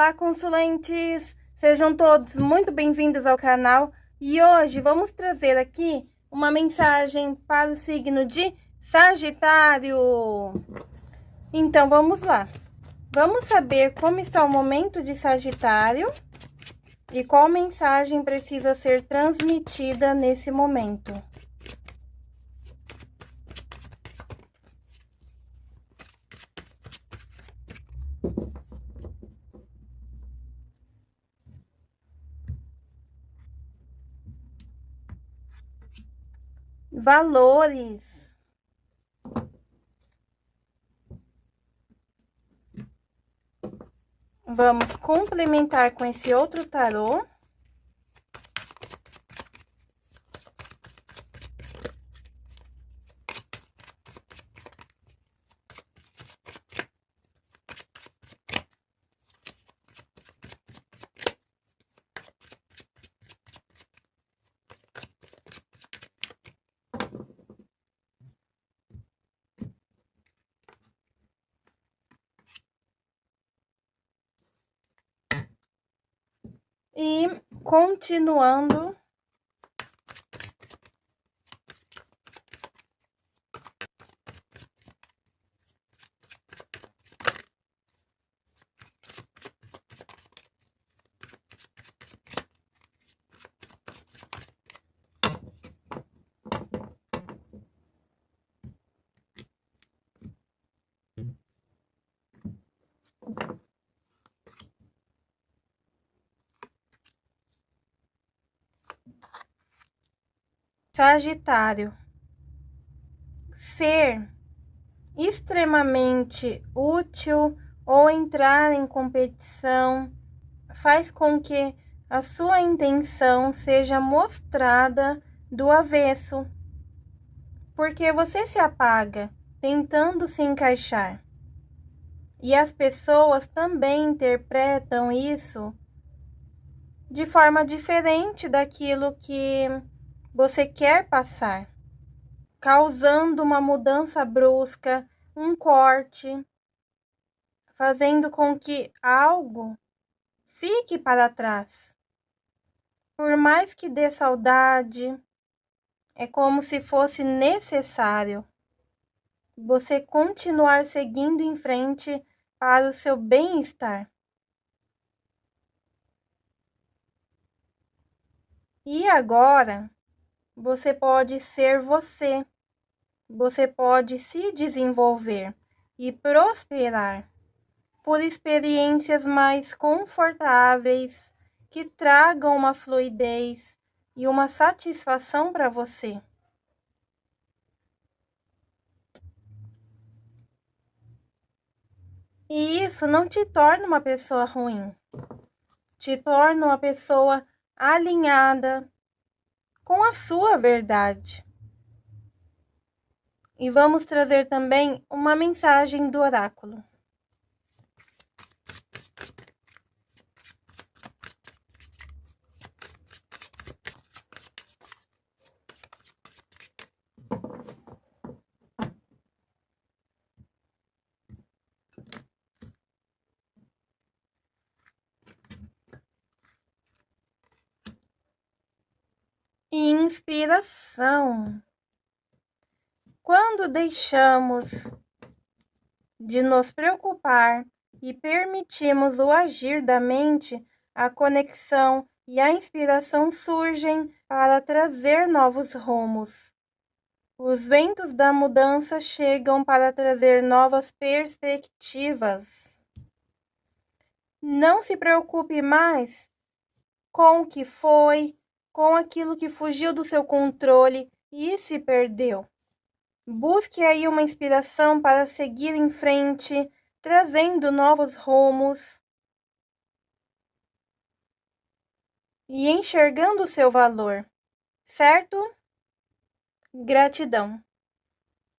Olá, consulentes! Sejam todos muito bem-vindos ao canal e hoje vamos trazer aqui uma mensagem para o signo de Sagitário. Então, vamos lá. Vamos saber como está o momento de Sagitário e qual mensagem precisa ser transmitida nesse momento. Valores. Vamos complementar com esse outro tarô. E continuando Sagitário. Ser extremamente útil ou entrar em competição faz com que a sua intenção seja mostrada do avesso, porque você se apaga tentando se encaixar. E as pessoas também interpretam isso de forma diferente daquilo que você quer passar, causando uma mudança brusca, um corte, fazendo com que algo fique para trás. Por mais que dê saudade, é como se fosse necessário você continuar seguindo em frente para o seu bem-estar. E agora, você pode ser você. Você pode se desenvolver e prosperar por experiências mais confortáveis que tragam uma fluidez e uma satisfação para você. E isso não te torna uma pessoa ruim, te torna uma pessoa alinhada, com a sua verdade. E vamos trazer também uma mensagem do oráculo. Inspiração. Quando deixamos de nos preocupar e permitimos o agir da mente, a conexão e a inspiração surgem para trazer novos rumos. Os ventos da mudança chegam para trazer novas perspectivas. Não se preocupe mais com o que foi, com aquilo que fugiu do seu controle e se perdeu. Busque aí uma inspiração para seguir em frente, trazendo novos rumos e enxergando o seu valor, certo? Gratidão.